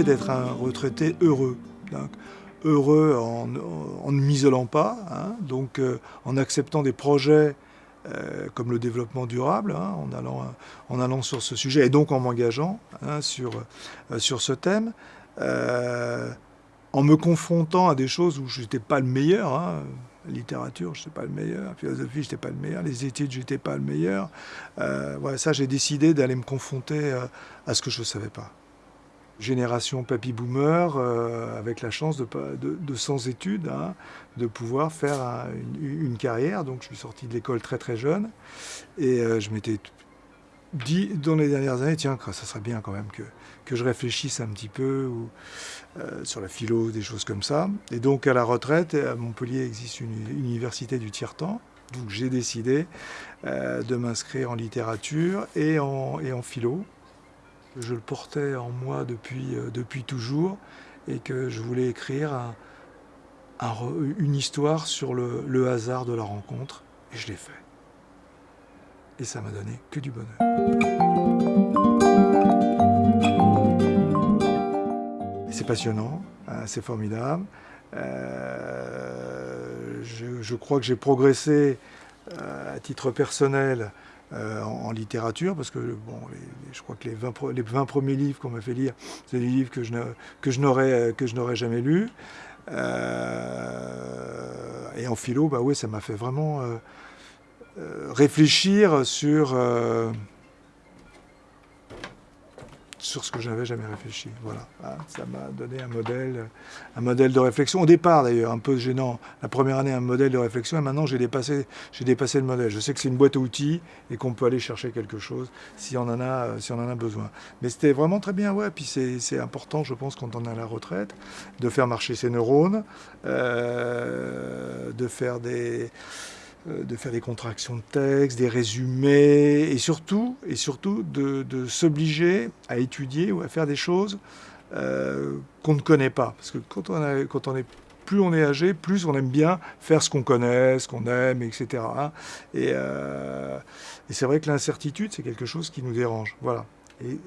d'être un retraité heureux. Heureux en, ne m'isolant pas, hein, donc euh, en acceptant des projets euh, comme le développement durable, hein, en, allant, en allant sur ce sujet, et donc en m'engageant hein, sur, euh, sur ce thème, en me confrontant à des choses où je n'étais pas le meilleur, littérature, je n'étais pas le meilleur, philosophie, je n'étais pas le meilleur, les études, je n'étais pas le meilleur. ça, j'ai décidé d'aller me confronter à ce que je ne savais pas génération papy boomer euh, avec la chance de, de, sans études hein, de pouvoir faire une, carrière. Donc je suis sorti de l'école très très jeune et euh, je m'étais dit dans les dernières années, tiens, ça serait bien quand même que, que je réfléchisse un petit peu euh, sur la philo, des choses comme ça. Et donc à la retraite, à Montpellier existe une, université du tiers-temps. Donc j'ai décidé de m'inscrire en littérature et en, et en philo. Je le portais en moi depuis, euh, depuis toujours et que je voulais écrire une histoire sur le, hasard de la rencontre et je l'ai fait. Et ça m'a donné que du bonheur. C'est passionnant, hein, c'est formidable. Euh, je, crois que j'ai progressé euh, à titre personnel euh, en, littérature, parce que bon, je crois que les 20, les 20 premiers livres qu'on m'a fait lire, c'est des livres que je, je n'aurais jamais lus. Euh, et en philo, bah ouais, ça m'a fait vraiment euh, réfléchir sur sur ce que je n'avais jamais réfléchi. Voilà, ah, ça m'a donné un modèle, un modèle de réflexion. Au départ, d'ailleurs, un peu gênant. La première année, un modèle de réflexion, et maintenant, j'ai dépassé, dépassé le modèle. Je sais que c'est une boîte à outils et qu'on peut aller chercher quelque chose si on en a, si on en a besoin. Mais c'était vraiment très bien, ouais. Puis c'est important, je pense, quand on est à la retraite, de faire marcher ses neurones, euh, de faire des euh, de faire des contractions de texte, des résumés, et surtout, et surtout de, s'obliger à étudier ou à faire des choses euh, qu'on ne connaît pas. Parce que quand on, est plus on est âgé, plus on aime bien faire ce qu'on connaît, ce qu'on aime, etc. Et, euh, et c'est vrai que l'incertitude, c'est quelque chose qui nous dérange. Voilà.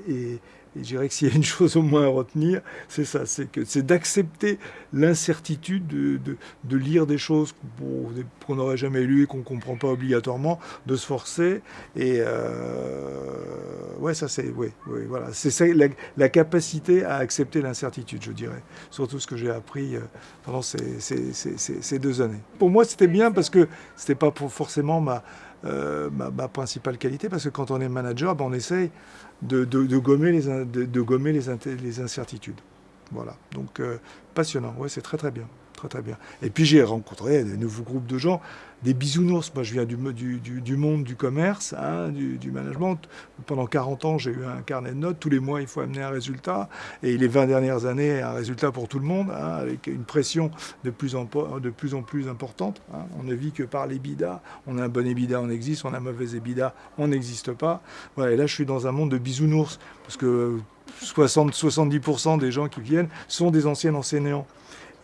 Et, je dirais que s'il y a une chose au moins à retenir, c'est ça, c'est que c'est d'accepter l'incertitude de, lire des choses qu'on n'aurait jamais lues et qu'on ne comprend pas obligatoirement, de se forcer. Et euh, ouais, ça c'est, ouais, voilà, c'est la, capacité à accepter l'incertitude, je dirais. Surtout ce que j'ai appris euh, pendant ces, ces, deux années. Pour moi, c'était bien parce que c'était pas forcément ma euh, ma, principale qualité, parce que quand on est manager, ben, on essaye de, gommer, les, incertitudes. Voilà, donc euh, passionnant, ouais, c'est très très bien. Très bien. Et puis j'ai rencontré de nouveaux groupes de gens, des bisounours. Moi je viens du, monde du commerce, hein, du, management. Pendant 40 ans j'ai eu un carnet de notes. Tous les mois il faut amener un résultat. Et les 20 dernières années, un résultat pour tout le monde, hein, avec une pression de plus en, de plus, importante. Hein. On ne vit que par l'EBITDA. On a un bon EBITDA, on existe. On a un mauvais EBITDA, on n'existe pas. Voilà, et là je suis dans un monde de bisounours. Parce que 60-70% des gens qui viennent sont des anciens enseignants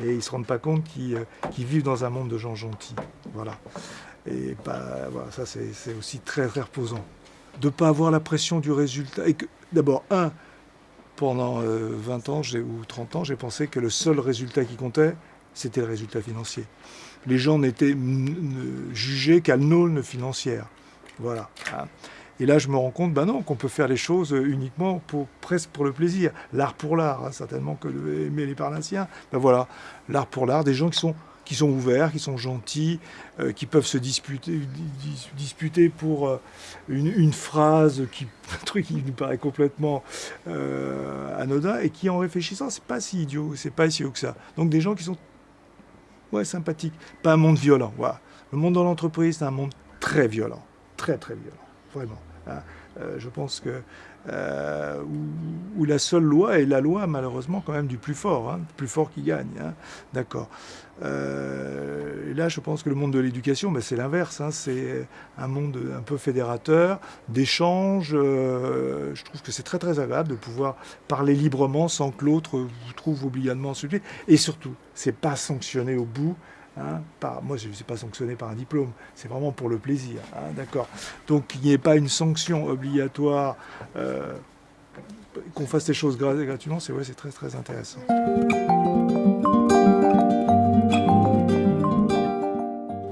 et ils ne se rendent pas compte euh, qu'ils vivent dans un monde de gens gentils. Voilà. Et bah, voilà, ça c'est aussi très, très reposant. De ne pas avoir la pression du résultat. D'abord, un, pendant 20 euh, ans ou 30 ans, j'ai pensé que le seul résultat qui comptait, c'était le résultat financier. Les gens n'étaient jugés qu'à l'aune financière. Voilà. Hein. Et là, je me rends compte, ben non, qu'on peut faire les choses uniquement pour, presque pour le plaisir. L'art pour l'art, hein, certainement que les Parnassiens. Ben voilà, l'art pour l'art, des gens qui sont qui sont ouverts, qui sont gentils, euh, qui peuvent se disputer, pour euh, une, phrase, un truc qui nous paraît complètement euh, anodin, et qui en réfléchissant, c'est pas si idiot, c'est pas si haut que ça. Donc des gens qui sont ouais, sympathiques, pas un monde violent. Voilà. Le monde dans l'entreprise, c'est un monde très violent, très très violent, vraiment. Hein. Euh, je pense que euh, où, la seule loi est la loi malheureusement quand même du plus fort, hein, plus fort qui gagne. Hein. D'accord. Euh, là, je pense que le monde de l'éducation, ben, c'est l'inverse. c'est un monde un peu fédérateur, d'échange. je trouve que c'est très très agréable de pouvoir parler librement sans que l'autre vous trouve obligatement insulté. Et surtout, c'est pas sanctionné au bout Hein, moi, je ne suis pas sanctionné par un diplôme, c'est vraiment pour le plaisir. Hein, d'accord Donc, qu'il n'y ait pas une sanction obligatoire euh, qu'on fasse les choses gratuitement, c'est très très intéressant.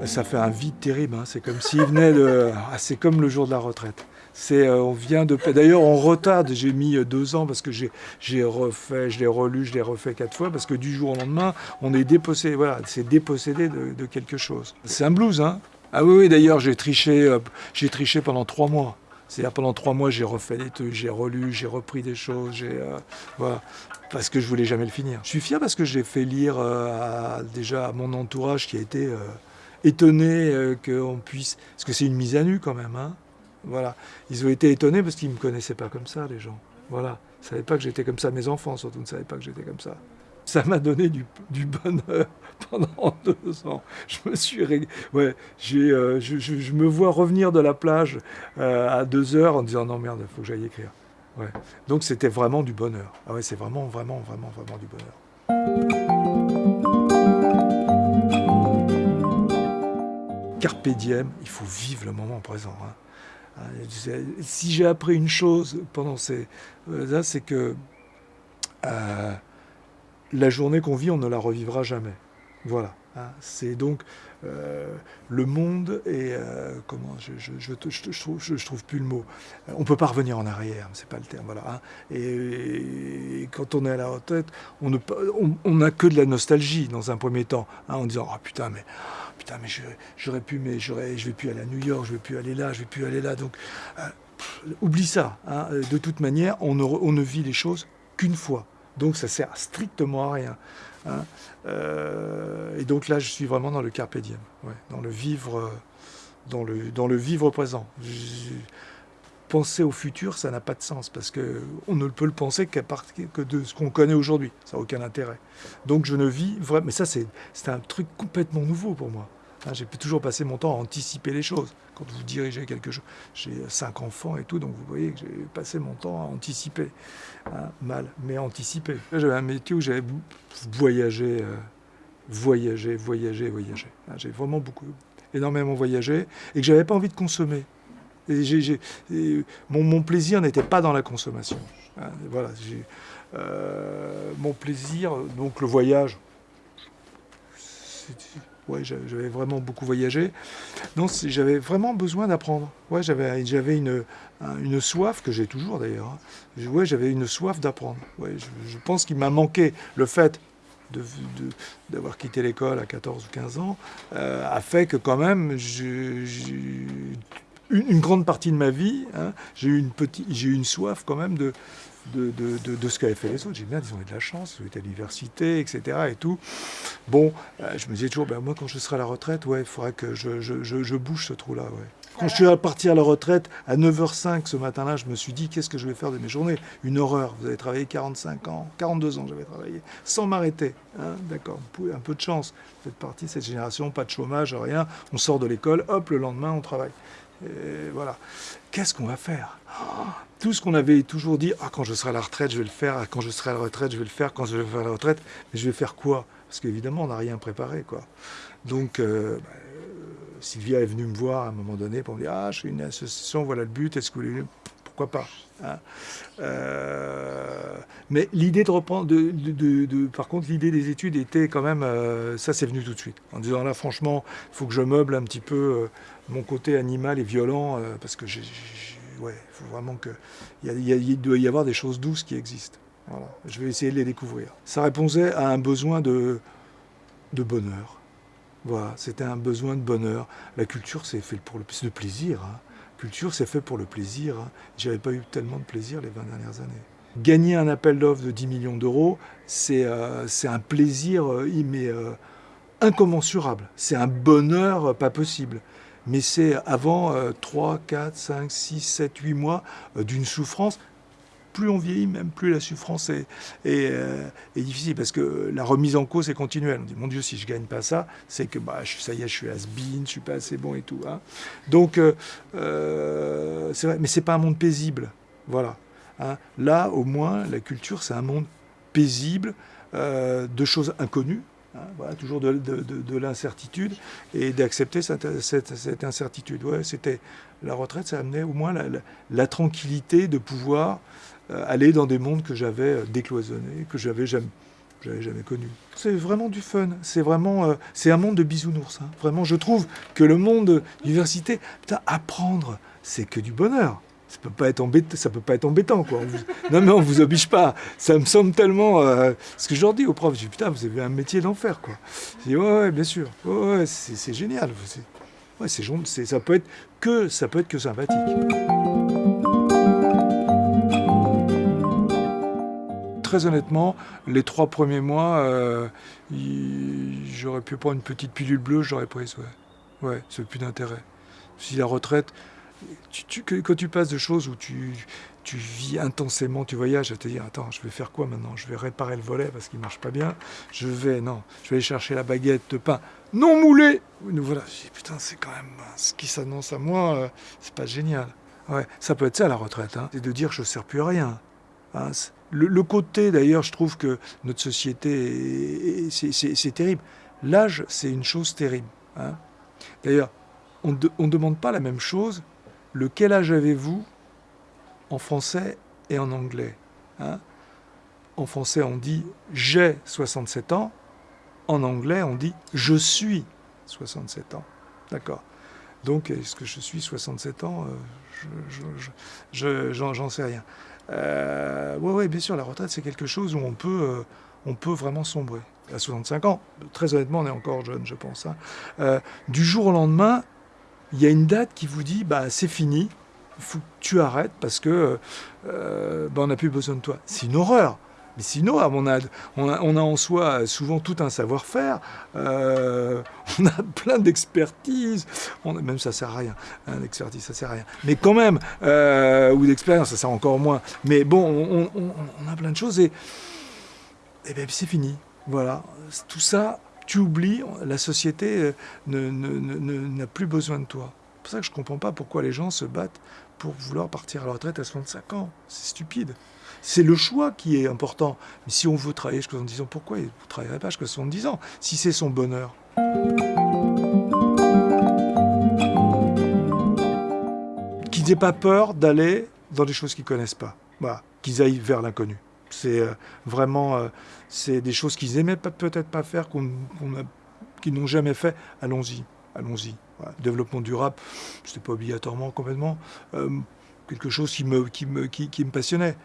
Ça fait un vide terrible, hein. c'est comme venait de... Ah, c'est comme le jour de la retraite. Euh, on vient de. D'ailleurs, on retarde. J'ai mis euh, deux ans parce que j'ai, refait, je l'ai relu, je l'ai refait quatre fois parce que du jour au lendemain, on est dépossédé. Voilà, c'est dépossédé de, quelque chose. C'est un blues, hein. Ah oui, oui. D'ailleurs, j'ai triché. Euh, j'ai triché pendant trois mois. C'est-à-dire pendant trois mois, j'ai refait des trucs, j'ai relu, j'ai repris des choses, j'ai voilà, parce que je voulais jamais le finir. Je suis fier parce que j'ai fait lire déjà à mon entourage qui a été étonné qu'on puisse, parce que c'est une mise à nu quand même, hein. Voilà. Ils ont été étonnés parce qu'ils ne me connaissaient pas comme ça, les gens. Voilà. Ils ne savaient pas que j'étais comme ça. Mes enfants, surtout, ne savaient pas que j'étais comme ça. Ça m'a donné du, bonheur pendant deux ans. Je me suis... Ouais, euh, je, me vois revenir de la plage euh, à deux heures en disant « Non, merde, il faut que j'aille écrire. Ouais. Donc c'était vraiment du bonheur. Ah ouais, c'est vraiment, vraiment, vraiment, vraiment du bonheur. Carpe diem, il faut vivre le moment présent. Hein. Euh, si j'ai appris une chose pendant ces... Euh, c'est que euh, la journée qu'on vit, on ne la revivra jamais. Voilà. Hein. C'est donc le monde et comment je je, je, trouve, je, trouve plus le mot. On peut pas revenir en arrière, c'est pas le terme. Voilà. Hein. Et, quand on est à la retraite, on n'a on, que de la nostalgie dans un premier temps, hein, en disant ah putain mais putain, mais j'aurais pu, mais j'aurais, je vais plus aller à New York, je vais plus aller là, je vais plus aller là. Donc, euh, oublie ça. Hein. De toute manière, on ne, on ne vit les choses qu'une fois. Donc, ça sert strictement à rien. Hein. Euh, et donc là, je suis vraiment dans le carpe dans le vivre, dans le, dans le vivre présent. penser au futur, ça n'a pas de sens parce que on ne peut le penser qu'à partir que de ce qu'on connaît aujourd'hui. Ça n'a aucun intérêt. Donc je ne vis vraiment. Mais ça, c'est un truc complètement nouveau pour moi. Hein, j'ai toujours passé mon temps à anticiper les choses. Quand vous dirigez quelque chose, j'ai cinq enfants et tout, donc vous voyez que j'ai passé mon temps à anticiper. Hein, mal, mais anticiper. J'avais un métier où j'avais voyagé, euh, voyagé, voyagé, voyagé. Hein, j'ai vraiment beaucoup, énormément voyagé et que j'avais pas envie de consommer. Mon, plaisir n'était pas dans la consommation. voilà, euh, mon plaisir, donc le voyage, ouais, j'avais vraiment beaucoup voyagé. Donc j'avais vraiment besoin d'apprendre. Ouais, j'avais une, une soif, que j'ai toujours d'ailleurs. Hein. J'avais une soif d'apprendre. Ouais, je, pense qu'il m'a manqué le fait d'avoir quitté l'école à 14 ou 15 ans, euh, a fait que quand même, une, grande partie de ma vie, hein, j'ai eu, eu une soif quand même de, de, de, de, ce qu'avaient fait les autres. J'ai bien, ils ont eu de la chance, ils ont à l'université, etc. Et tout. Bon, euh, je me disais toujours, ben, moi, quand je serai à la retraite, ouais, il faudrait que je, je, je, bouge ce trou-là. Ouais. Quand je suis parti à la retraite, à 9h05 ce matin-là, je me suis dit, qu'est-ce que je vais faire de mes journées? Une horreur. Vous avez travaillé 45 ans, 42 ans, j'avais travaillé, sans m'arrêter. Hein D'accord, un peu de chance. Vous faites partie de cette génération, pas de chômage, rien. On sort de l'école, hop, le lendemain, on travaille. Voilà. Qu'est-ce qu'on va faire? Tout ce qu'on avait toujours dit, ah, quand je serai à la retraite, je vais le faire, ah, quand je serai à la retraite, je vais le faire, quand je vais faire la retraite, mais je vais faire quoi? Parce qu'évidemment, on n'a rien préparé. quoi. Donc, euh, bah, Sylvia est venue me voir à un moment donné pour me dire, ah, je suis une association, voilà le but, est-ce que vous voulez pas hein euh, Mais l'idée de reprendre, par contre, l'idée des études était quand même, euh, ça c'est venu tout de suite, en disant là franchement, il faut que je meuble un petit peu mon côté animal et violent, euh, parce que j'ai, ouais, faut vraiment que, il, doit y avoir des choses douces qui existent. Je vais essayer de les découvrir. Ça répondait à un besoin de, de bonheur. Voilà, c'était un besoin de bonheur. La culture, c'est fait pour le de plaisir. Hein. Culture, c'est fait pour le plaisir. Hein. J'avais pas eu tellement de plaisir les 20 dernières années. Gagner un appel d'offres de 10 millions d'euros, c'est euh, un plaisir euh, mais, incommensurable. C'est un bonheur pas possible mais c'est avant 3, 4, 5, 6, 7, 8 mois euh, d'une souffrance. Plus on vieillit, même plus la souffrance est, euh, difficile, parce que la remise en cause est continuelle. On dit, mon Dieu, si je ne gagne pas ça, c'est que bah, ça y est, je suis has-been, je suis pas assez bon et tout. Hein. Donc, euh, c'est vrai, mais c'est pas un monde paisible. Voilà. Hein. Là, au moins, la culture, c'est un monde paisible, de choses inconnues, Hein, voilà, toujours de, l'incertitude et d'accepter cette, incertitude. Ouais, c'était la retraite, ça amenait au moins la, tranquillité de pouvoir euh, aller dans des mondes que j'avais euh, décloisonnés, que j'avais jamais, j'avais jamais connus. C'est vraiment du fun. C'est vraiment, c'est un monde de bisounours. Hein. Vraiment, je trouve que le monde université, putain, apprendre, c'est que du bonheur ça peut pas être embêtant, ça peut pas être embêtant quoi. Non mais on vous oblige pas. Ça me semble tellement euh, ce que je leur dis aux profs, je dis putain vous avez un métier d'enfer quoi. Je dis ouais, ouais bien sûr, ouais, c'est génial. Ouais c'est ça peut être que ça peut être que sympathique. Très honnêtement, les trois premiers mois, euh, j'aurais pu prendre une petite pilule bleue, j'aurais pris, ouais. Ouais, c'est plus d'intérêt. Si la retraite, quand tu passes de choses où tu, vis intensément, tu voyages, à te dire attends, je vais faire quoi maintenant? Je vais réparer le volet parce qu'il marche pas bien. Je vais non, je vais aller chercher la baguette de pain non moulée. Nous voilà. Je dis putain, c'est quand même ce qui s'annonce à moi, euh, c'est pas génial. Ouais, ça peut être ça la retraite, hein. c'est de dire je ne sers plus à rien. Hein. le, côté d'ailleurs, je trouve que notre société, c'est terrible. L'âge, c'est une chose terrible. Hein. D'ailleurs, on ne demande pas la même chose le quel âge avez-vous en français et en anglais hein En français, on dit j'ai 67 ans. En anglais, on dit je suis 67 ans. D'accord Donc, est-ce que je suis 67 ans euh, J'en sais rien. Oui, euh, ouais, bien sûr, la retraite, c'est quelque chose où on peut, euh, on peut vraiment sombrer. À 65 ans, très honnêtement, on est encore jeune, je pense. Hein. du jour au lendemain, il y a une date qui vous dit bah c'est fini, faut que tu arrêtes parce que euh, bah, on n'a plus besoin de toi. C'est une horreur. Mais sinon, on a, en soi souvent tout un savoir-faire, euh, on a plein d'expertise, même ça sert à rien, hein, l'expertise ça sert à rien, mais quand même, euh, ou d'expérience, ça sert encore moins. Mais bon, on, a plein de choses et, et ben, c'est fini. Voilà, tout ça, tu oublies, la société euh, n'a plus besoin de toi. C'est pour ça que je ne comprends pas pourquoi les gens se battent pour vouloir partir à la retraite à 65 ans. C'est stupide. C'est le choix qui est important. Mais si on veut travailler jusqu'à 70 ans, pourquoi vous ne travaillerez pas jusqu'à 70 ans Si c'est son bonheur? Qu'ils n'aient pas peur d'aller dans des choses qu'ils ne connaissent pas. Voilà. Qu'ils aillent vers l'inconnu. C'est euh, vraiment euh, c'est des choses qu'ils aimaient peut-être pas faire, qu'ils n'ont jamais fait. Allons-y, allons-y. Développement durable, c'était pas obligatoirement complètement euh, quelque chose qui, me passionnait.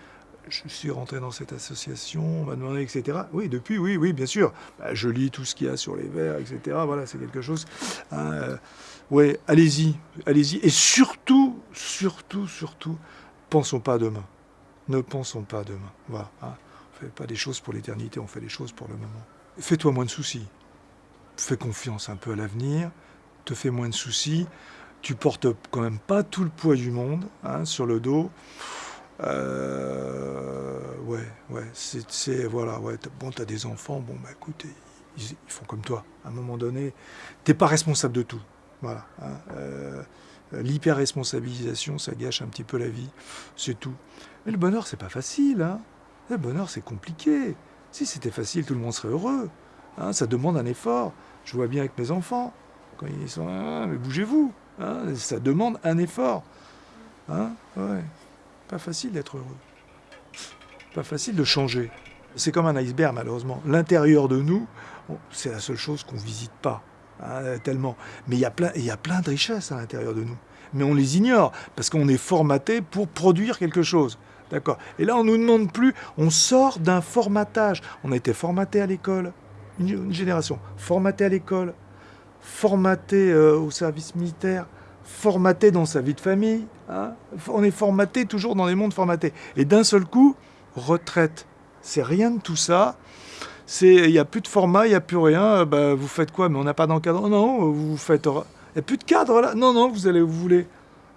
Je suis rentré dans cette association, on m'a demandé, etc. Oui, depuis, oui, oui, bien sûr. Bah, je lis tout ce qu'il y a sur les verres, etc. Voilà, c'est quelque chose. Hein, oui, allez-y, allez-y. Et surtout, surtout, surtout, pensons pas à demain. Ne pensons pas à demain. Voilà. Hein. On ne fait pas des choses pour l'éternité, on fait des choses pour le moment. Fais-toi moins de soucis. Fais confiance un peu à l'avenir. Te fais moins de soucis. Tu portes quand même pas tout le poids du monde hein, sur le dos. Euh, ouais, ouais, c'est, voilà, ouais. Bon, t'as des enfants, bon, bah écoute, ils, font comme toi. À un moment donné, t'es pas responsable de tout. Voilà. Hein. Euh, l'hyper-responsabilisation, ça gâche un petit peu la vie, c'est tout. Mais le bonheur, c'est pas facile. Hein. le bonheur, c'est compliqué. Si c'était facile, tout le monde serait heureux. Hein. ça demande un effort. Je vois bien avec mes enfants, quand ils sont ah, mais bougez-vous. Hein. ça demande un effort. Hein ouais. Pas facile d'être heureux. Pas facile de changer. C'est comme un iceberg, malheureusement. L'intérieur de nous, c'est la seule chose qu'on ne visite pas. Hein, tellement. Mais il y, a plein, de richesses à l'intérieur de nous. Mais on les ignore parce qu'on est formaté pour produire quelque chose. D'accord Et là, on ne nous demande plus, on sort d'un formatage. On a été formaté à l'école, une, génération, formaté à l'école, formaté euh, au service militaire, formaté dans sa vie de famille. Hein. on est formaté toujours dans les mondes formatés. Et d'un seul coup, retraite. C'est rien de tout ça il n'y a plus de format, il n'y a plus rien, euh, bah, vous faites quoi? Mais on n'a pas d'encadrement? Non, vous faites. Il n'y a plus de cadre là. Non, non, vous allez vous voulez.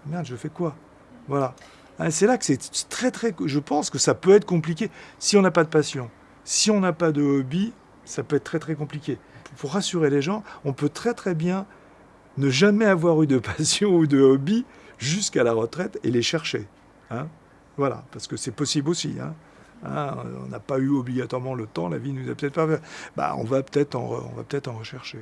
Merde, je fais quoi? Voilà. Ah, c'est là que c'est très, très. Je pense que ça peut être compliqué si on n'a pas de passion. Si on n'a pas de hobby, ça peut être très, très compliqué. Pour rassurer les gens, on peut très, très bien ne jamais avoir eu de passion ou de hobby jusqu'à la retraite et les chercher. Hein voilà, parce que c'est possible aussi. Hein Hein, on n'a pas eu obligatoirement le temps, la vie nous a peut-être pas. Bah, on va peut-être en, on va peut-être en rechercher.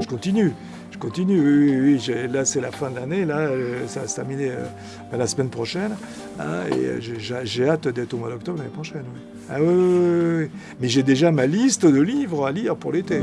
Je continue. Continue, oui, oui, oui. Là, c'est la fin de l'année, là, euh, ça va se terminer euh, la semaine prochaine. hein, et euh, j'ai- hâte d'être au mois d'octobre l'année prochaine. oui. Ah oui, oui, oui. Mais j'ai déjà ma liste de livres à lire pour l'été.